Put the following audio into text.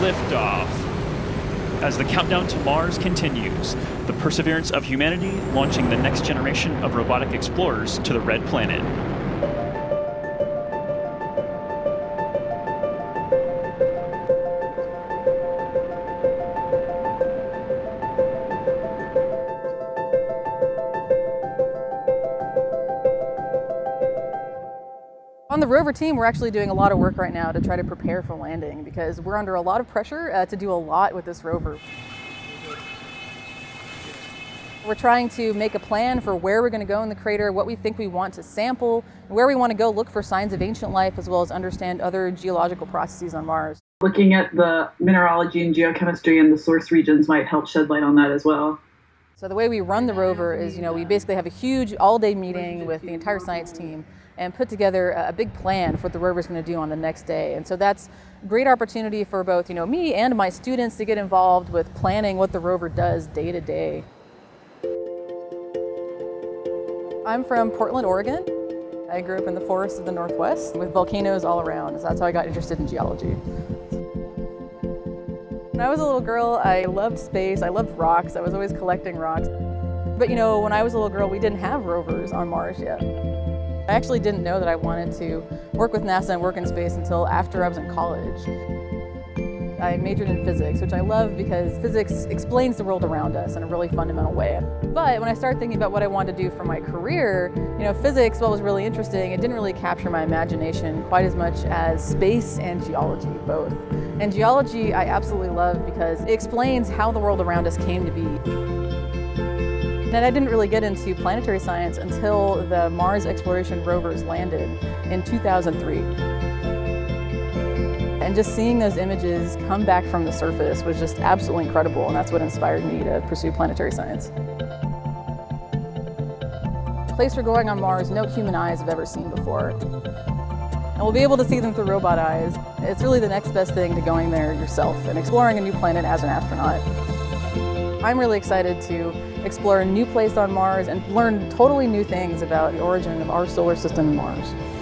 liftoff. As the countdown to Mars continues, the perseverance of humanity launching the next generation of robotic explorers to the Red Planet. On the rover team, we're actually doing a lot of work right now to try to prepare for landing because we're under a lot of pressure uh, to do a lot with this rover. We're trying to make a plan for where we're going to go in the crater, what we think we want to sample, where we want to go look for signs of ancient life, as well as understand other geological processes on Mars. Looking at the mineralogy and geochemistry and the source regions might help shed light on that as well. So the way we run the rover is, you know, we basically have a huge all-day meeting with the entire science team and put together a big plan for what the rover is going to do on the next day. And so that's a great opportunity for both, you know, me and my students to get involved with planning what the rover does day to day. I'm from Portland, Oregon. I grew up in the forests of the Northwest with volcanoes all around. So that's how I got interested in geology. When I was a little girl, I loved space, I loved rocks, I was always collecting rocks. But you know, when I was a little girl, we didn't have rovers on Mars yet. I actually didn't know that I wanted to work with NASA and work in space until after I was in college. I majored in physics, which I love because physics explains the world around us in a really fundamental way. But when I started thinking about what I wanted to do for my career, you know, physics, while was really interesting, it didn't really capture my imagination quite as much as space and geology, both. And geology I absolutely love because it explains how the world around us came to be. And I didn't really get into planetary science until the Mars exploration rovers landed in 2003. And just seeing those images come back from the surface was just absolutely incredible, and that's what inspired me to pursue planetary science. The place we're going on Mars, no human eyes have ever seen before. And we'll be able to see them through robot eyes. It's really the next best thing to going there yourself and exploring a new planet as an astronaut. I'm really excited to explore a new place on Mars and learn totally new things about the origin of our solar system and Mars.